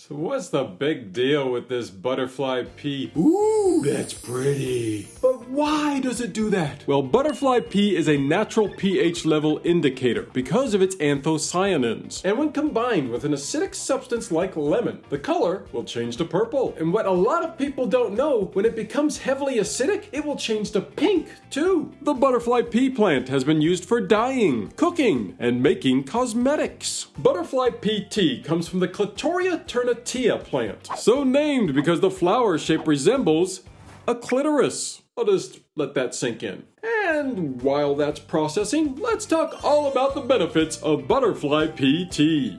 So what's the big deal with this butterfly pea? Ooh, that's pretty. But why does it do that? Well, butterfly pea is a natural pH level indicator because of its anthocyanins. And when combined with an acidic substance like lemon, the color will change to purple. And what a lot of people don't know, when it becomes heavily acidic, it will change to pink too. The butterfly pea plant has been used for dyeing, cooking, and making cosmetics. Butterfly pea tea comes from the Clitoria ternatia plant, so named because the flower shape resembles a clitoris. I'll just let that sink in. And while that's processing, let's talk all about the benefits of butterfly pea tea.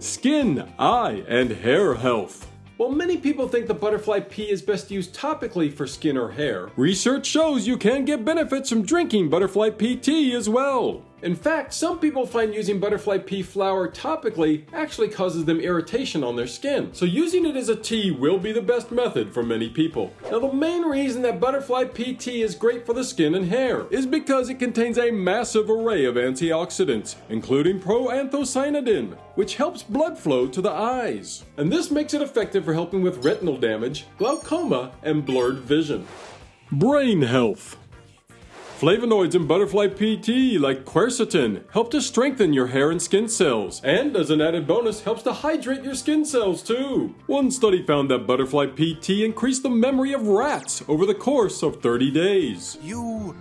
Skin, eye, and hair health. While many people think the butterfly pea is best used topically for skin or hair, research shows you can get benefits from drinking butterfly tea as well. In fact, some people find using butterfly pea flower topically actually causes them irritation on their skin. So using it as a tea will be the best method for many people. Now the main reason that butterfly pea tea is great for the skin and hair is because it contains a massive array of antioxidants, including proanthocyanidin, which helps blood flow to the eyes. And this makes it effective for helping with retinal damage, glaucoma, and blurred vision. Brain health. Flavonoids in butterfly pea tea, like quercetin, help to strengthen your hair and skin cells, and as an added bonus, helps to hydrate your skin cells too. One study found that butterfly pea tea increased the memory of rats over the course of 30 days. You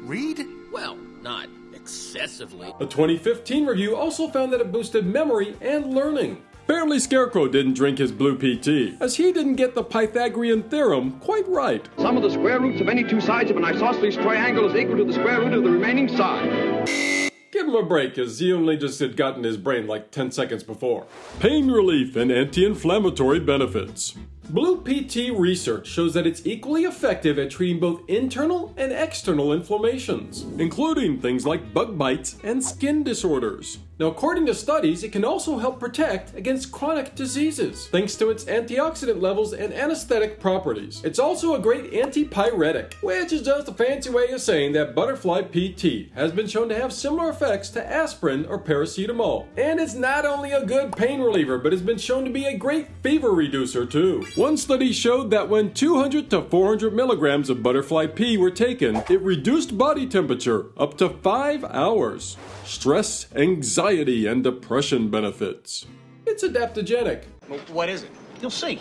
read? Well, not excessively. A 2015 review also found that it boosted memory and learning. Apparently Scarecrow didn't drink his blue tea, as he didn't get the Pythagorean theorem quite right. Sum of the square roots of any two sides of an isosceles triangle is equal to the square root of the remaining side. Give him a break, as he only just had gotten his brain like 10 seconds before. Pain relief and anti-inflammatory benefits. Blue pea tea research shows that it's equally effective at treating both internal and external inflammations, including things like bug bites and skin disorders. Now, according to studies, it can also help protect against chronic diseases, thanks to its antioxidant levels and anesthetic properties. It's also a great antipyretic, which is just a fancy way of saying that butterfly pea tea has been shown to have similar effects to aspirin or paracetamol. And it's not only a good pain reliever, but has been shown to be a great fever reducer too. One study showed that when 200 to 400 milligrams of butterfly pea were taken, it reduced body temperature up to 5 hours. Stress, anxiety, and depression benefits. It's adaptogenic. What is it? You'll see.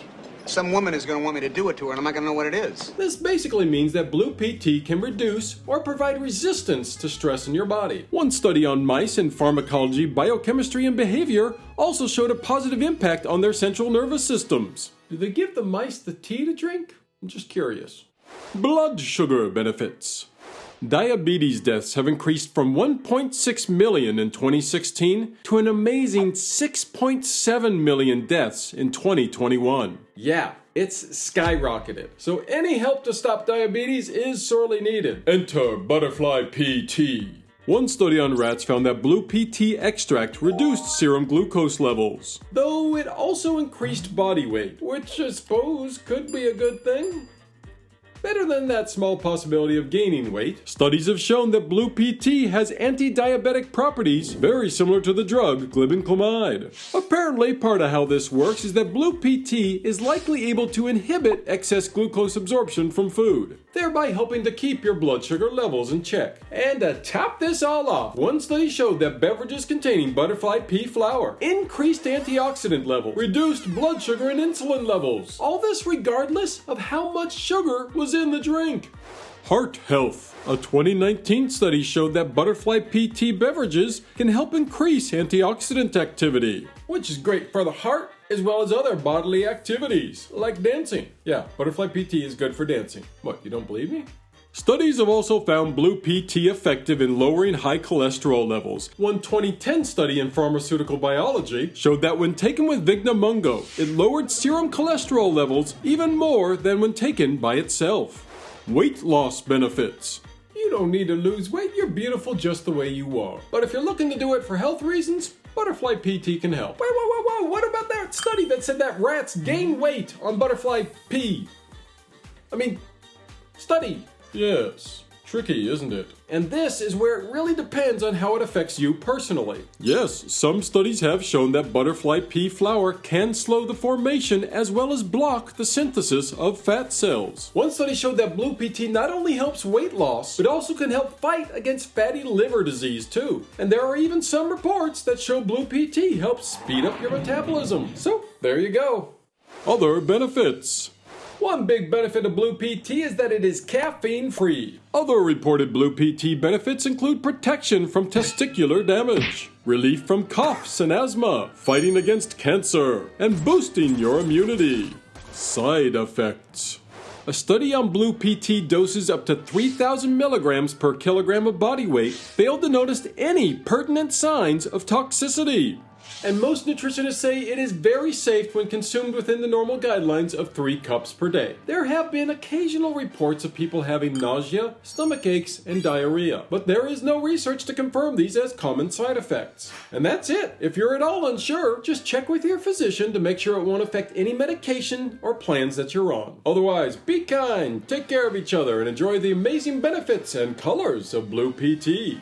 Some woman is going to want me to do it to her, and I'm not going to know what it is. This basically means that blue pea tea can reduce or provide resistance to stress in your body. One study on mice in pharmacology, biochemistry, and behavior also showed a positive impact on their central nervous systems. Do they give the mice the tea to drink? I'm just curious. Blood sugar benefits. Diabetes deaths have increased from 1.6 million in 2016 to an amazing 6.7 million deaths in 2021. Yeah, it's skyrocketed. So any help to stop diabetes is sorely needed. Enter Butterfly pea tea. One study on rats found that blue pea tea extract reduced serum glucose levels, though it also increased body weight, which I suppose could be a good thing. Better than that small possibility of gaining weight. Studies have shown that blue pea tea has anti-diabetic properties very similar to the drug glibenclamide. Apparently, part of how this works is that blue pea tea is likely able to inhibit excess glucose absorption from food, thereby helping to keep your blood sugar levels in check. And to top this all off, one study showed that beverages containing butterfly pea flower increased antioxidant level, reduced blood sugar and insulin levels. All this regardless of how much sugar was in the drink. Heart health. A 2019 study showed that butterfly pea tea beverages can help increase antioxidant activity, which is great for the heart as well as other bodily activities, like dancing. Yeah, butterfly pea tea is good for dancing. What, you don't believe me? Studies have also found blue pea tea effective in lowering high cholesterol levels. One 2010 study in pharmaceutical biology showed that when taken with Vigna Mungo, it lowered serum cholesterol levels even more than when taken by itself. Weight loss benefits. You don't need to lose weight, you're beautiful just the way you are. But if you're looking to do it for health reasons, Butterfly pea tea can help. Wait, whoa, whoa, whoa, what about that study that said that rats gain weight on butterfly pea? I mean, study. Yes. Tricky, isn't it? And this is where it really depends on how it affects you personally. Yes, some studies have shown that butterfly pea flower can slow the formation as well as block the synthesis of fat cells. One study showed that blue pea tea not only helps weight loss, but also can help fight against fatty liver disease too. And there are even some reports that show blue pea tea helps speed up your metabolism. So, there you go. Other benefits. One big benefit of Blue pea tea is that it is caffeine free. Other reported Blue pea tea benefits include protection from testicular damage, relief from coughs and asthma, fighting against cancer, and boosting your immunity. Side effects. A study on Blue pea tea doses up to 3,000 milligrams per kilogram of body weight failed to notice any pertinent signs of toxicity and most nutritionists say it is very safe when consumed within the normal guidelines of 3 cups per day. There have been occasional reports of people having nausea, stomach aches, and diarrhea, but there is no research to confirm these as common side effects. And that's it. If you're at all unsure, just check with your physician to make sure it won't affect any medication or plans that you're on. Otherwise, be kind, take care of each other, and enjoy the amazing benefits and colors of Blue pea tea.